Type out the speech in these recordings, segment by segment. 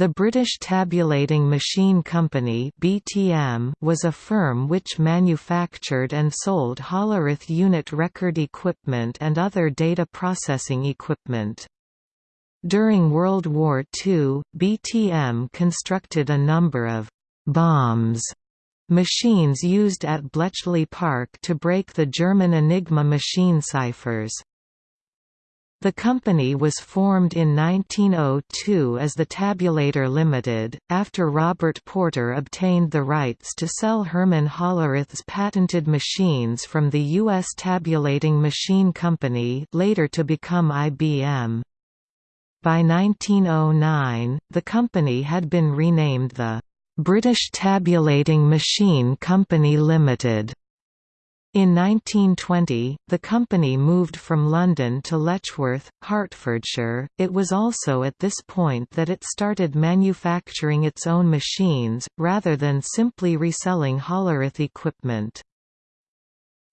The British Tabulating Machine Company (BTM) was a firm which manufactured and sold Hollerith unit record equipment and other data processing equipment. During World War II, BTM constructed a number of bombe machines used at Bletchley Park to break the German Enigma machine ciphers. The company was formed in 1902 as the Tabulator Limited, after Robert Porter obtained the rights to sell Herman Hollerith's patented machines from the U.S. Tabulating Machine Company later to become IBM. By 1909, the company had been renamed the British Tabulating Machine Company Limited. In 1920, the company moved from London to Letchworth, Hertfordshire. It was also at this point that it started manufacturing its own machines, rather than simply reselling Hollerith equipment.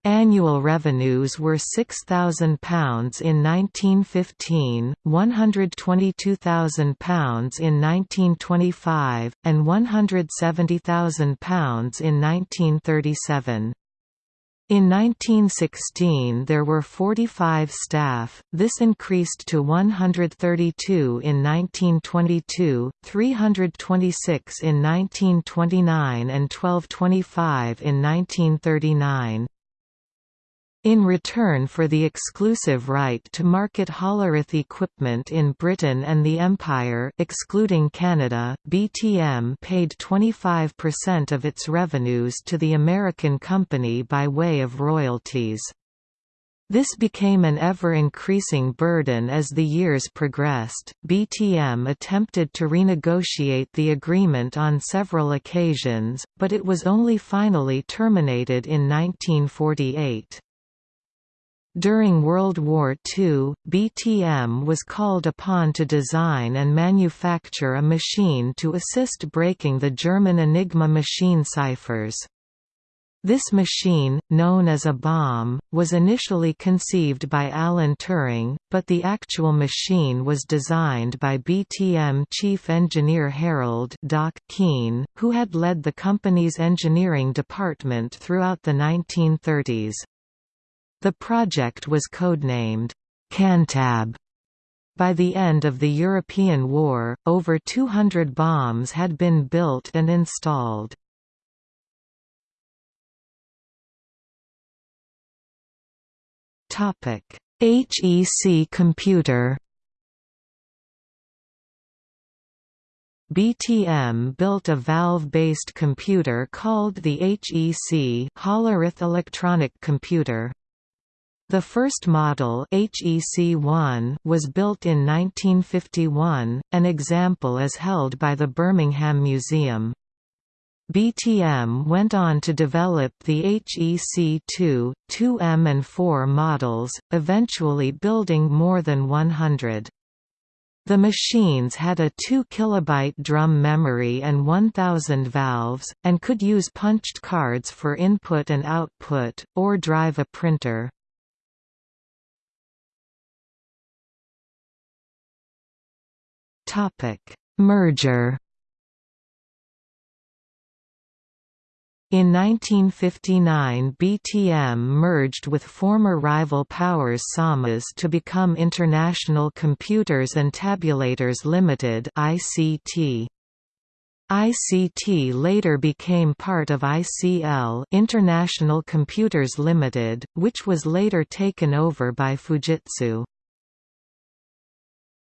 Annual revenues were £6,000 in 1915, £122,000 in 1925, and £170,000 in 1937. In 1916 there were 45 staff, this increased to 132 in 1922, 326 in 1929 and 1225 in 1939. In return for the exclusive right to market Hollerith equipment in Britain and the Empire excluding Canada, BTM paid 25% of its revenues to the American company by way of royalties. This became an ever-increasing burden as the years progressed. BTM attempted to renegotiate the agreement on several occasions, but it was only finally terminated in 1948. During World War II, BTM was called upon to design and manufacture a machine to assist breaking the German Enigma machine ciphers. This machine, known as a bombe, was initially conceived by Alan Turing, but the actual machine was designed by BTM chief engineer Harold Doc Keen, who had led the company's engineering department throughout the 1930s. The project was codenamed Cantab. By the end of the European War, over 200 bombes had been built and installed. HEC computer BTM built a valve-based computer called the HEC Hollerith Electronic Computer. The first model HEC-1 was built in 1951, an example is held by the Birmingham Museum. BTM went on to develop the HEC-2, 2M and 4 models, eventually building more than 100. The machines had a 2 kilobyte drum memory and 1000 valves, and could use punched cards for input and output, or drive a printer. Topic: Merger. In 1959 BTM merged with former rival Powers Samas to become International Computers and Tabulators Limited ICT. ICT later became part of ICL International Computers Limited, which was later taken over by Fujitsu.